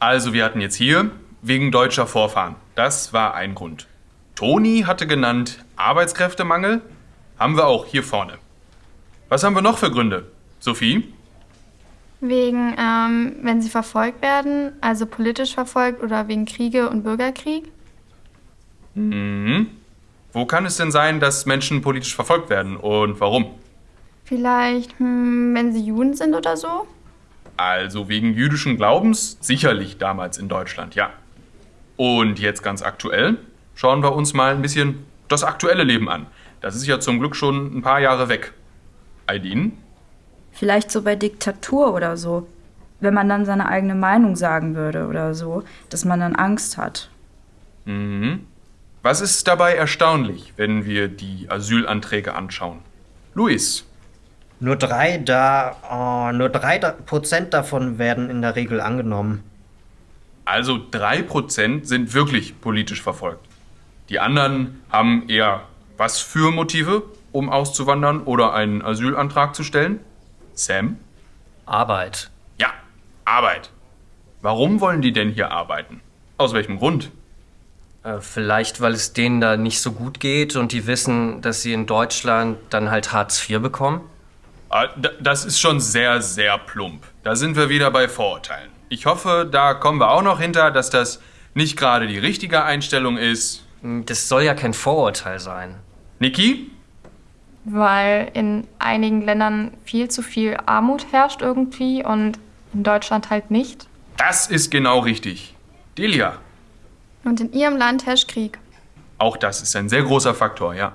Also wir hatten jetzt hier wegen deutscher Vorfahren. Das war ein Grund. Toni hatte genannt Arbeitskräftemangel. Haben wir auch hier vorne. Was haben wir noch für Gründe? Sophie? Wegen, ähm, wenn sie verfolgt werden, also politisch verfolgt oder wegen Kriege und Bürgerkrieg? Mhm. Wo kann es denn sein, dass Menschen politisch verfolgt werden und warum? Vielleicht, hm, wenn sie Juden sind oder so? Also wegen jüdischen Glaubens sicherlich damals in Deutschland, ja. Und jetzt ganz aktuell schauen wir uns mal ein bisschen das aktuelle Leben an. Das ist ja zum Glück schon ein paar Jahre weg. Aidin? Vielleicht so bei Diktatur oder so. Wenn man dann seine eigene Meinung sagen würde oder so, dass man dann Angst hat. Mhm. Was ist dabei erstaunlich, wenn wir die Asylanträge anschauen? Luis. Nur drei da, oh, nur drei Prozent davon werden in der Regel angenommen. Also drei Prozent sind wirklich politisch verfolgt. Die anderen haben eher was für Motive, um auszuwandern oder einen Asylantrag zu stellen? Sam? Arbeit. Ja, Arbeit. Warum wollen die denn hier arbeiten? Aus welchem Grund? Äh, vielleicht, weil es denen da nicht so gut geht und die wissen, dass sie in Deutschland dann halt Hartz IV bekommen? Ah, das ist schon sehr, sehr plump. Da sind wir wieder bei Vorurteilen. Ich hoffe, da kommen wir auch noch hinter, dass das nicht gerade die richtige Einstellung ist. Hm, das soll ja kein Vorurteil sein. Niki? Weil in einigen Ländern viel zu viel Armut herrscht irgendwie und in Deutschland halt nicht. Das ist genau richtig. Delia? Und in ihrem Land herrscht Krieg. Auch das ist ein sehr großer Faktor, ja.